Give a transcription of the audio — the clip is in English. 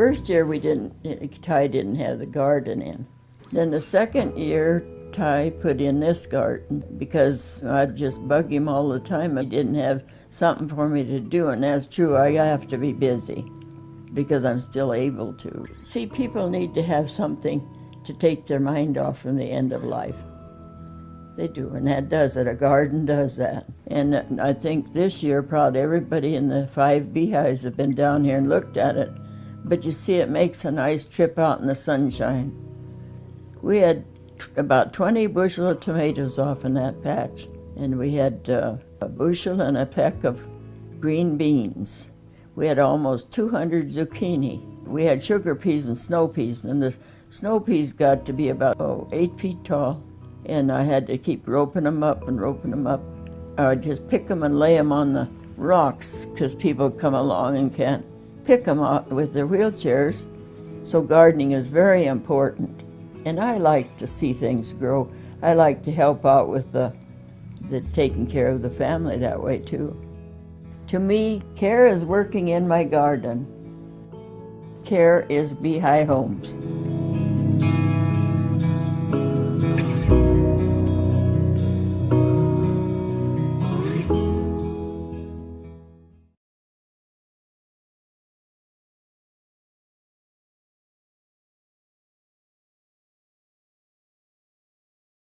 First year we didn't, Ty didn't have the garden in. Then the second year, Ty put in this garden because I'd just bug him all the time. He didn't have something for me to do, and that's true. I have to be busy because I'm still able to. See, people need to have something to take their mind off from the end of life. They do, and that does it. A garden does that. And I think this year, probably everybody in the five beehives have been down here and looked at it. But you see, it makes a nice trip out in the sunshine. We had about 20 bushel of tomatoes off in that patch, and we had uh, a bushel and a peck of green beans. We had almost 200 zucchini. We had sugar peas and snow peas, and the snow peas got to be about oh, eight feet tall, and I had to keep roping them up and roping them up. I'd just pick them and lay them on the rocks because people come along and can't pick them up with their wheelchairs. So gardening is very important. And I like to see things grow. I like to help out with the, the taking care of the family that way too. To me, care is working in my garden. Care is Beehive Homes.